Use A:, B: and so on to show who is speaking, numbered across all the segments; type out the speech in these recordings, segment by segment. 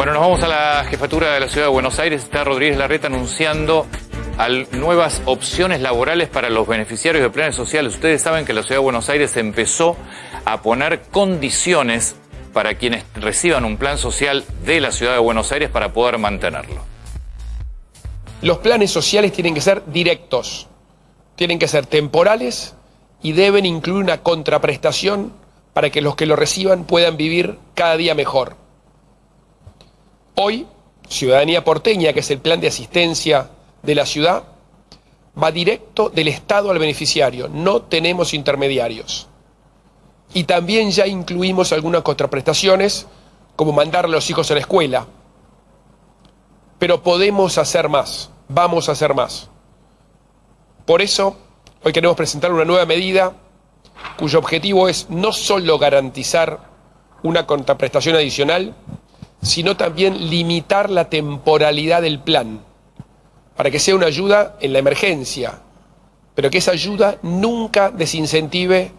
A: Bueno, nos vamos a la jefatura de la ciudad de Buenos Aires. Está Rodríguez Larreta anunciando al- nuevas opciones laborales para los beneficiarios de planes sociales. Ustedes saben que la ciudad de Buenos Aires empezó a poner condiciones para quienes reciban un plan social de la ciudad de Buenos Aires para poder mantenerlo.
B: Los planes sociales tienen que ser directos, tienen que ser temporales y deben incluir una contraprestación para que los que lo reciban puedan vivir cada día mejor. Hoy, Ciudadanía Porteña, que es el plan de asistencia de la ciudad, va directo del Estado al beneficiario, no tenemos intermediarios. Y también ya incluimos algunas contraprestaciones, como mandar a los hijos a la escuela, pero podemos hacer más, vamos a hacer más. Por eso, hoy queremos presentar una nueva medida cuyo objetivo es no solo garantizar una contraprestación adicional, sino también limitar la temporalidad del plan, para que sea una ayuda en la emergencia, pero que esa ayuda nunca desincentive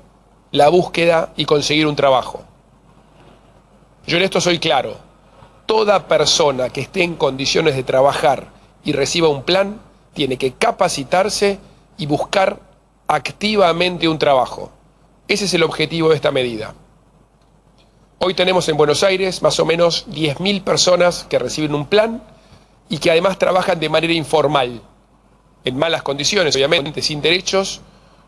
B: la búsqueda y conseguir un trabajo. Yo en esto soy claro, toda persona que esté en condiciones de trabajar y reciba un plan tiene que capacitarse y buscar activamente un trabajo. Ese es el objetivo de esta medida. Hoy tenemos en Buenos Aires más o menos 10.000 personas que reciben un plan y que además trabajan de manera informal, en malas condiciones, obviamente, sin derechos,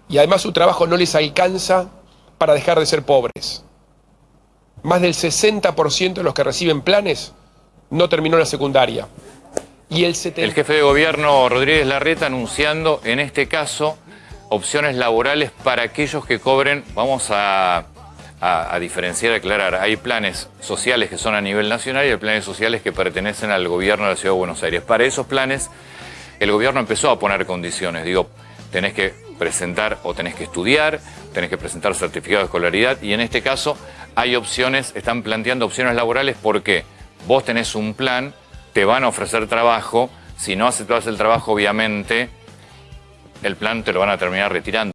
B: y además su trabajo no les alcanza para dejar de ser pobres. Más del 60% de los que reciben planes no terminó la secundaria. Y el 70...
A: El jefe de gobierno Rodríguez Larreta anunciando en este caso opciones laborales para aquellos que cobren, vamos a, a- a diferenciar, aclarar, hay planes sociales que son a nivel nacional y hay planes sociales que pertenecen al gobierno de la Ciudad de Buenos Aires. Para esos planes el gobierno empezó a poner condiciones, digo, tenés que presentar o tenés que estudiar, tenés que presentar certificado de escolaridad y en este caso hay opciones, están planteando opciones laborales porque vos tenés un plan, te van a ofrecer trabajo, si no aceptás el trabajo obviamente el plan te lo van a terminar retirando.